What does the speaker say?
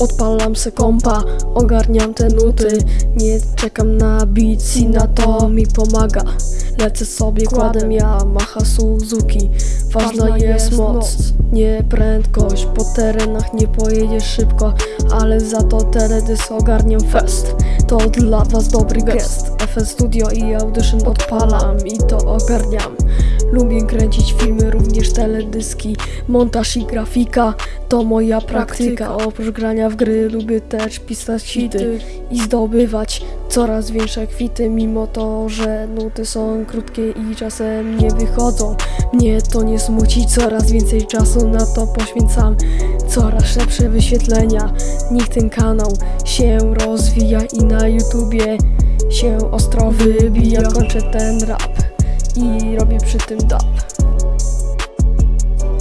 Odpalam se kompa, ogarniam te nuty. Nie czekam na beats i na to mi pomaga. Lecę sobie, kładę Yamaha Suzuki. Ważna jest moc, nie prędkość Po terenach nie pojedziesz szybko Ale za to teledys ogarniam fest. To dla was dobry gest. FL Studio i Audition odpalam i to ogarniam Lubię kręcić filmy, również teledyski Montaż i grafika. To moja praktyka. Oprócz grania w gry lubię też pisać hity I zdobywać coraz większe kwity. Mimo to, że nuty są krótkie i czasem nie wychodzą Mnie to nie smuci, coraz więcej czasu na to poświęcam. Coraz lepsze wyświetlenia. Niech ten kanał się rozwija i na YouTubie się ostro wybija. Kończę ten rap i robię przy tym dub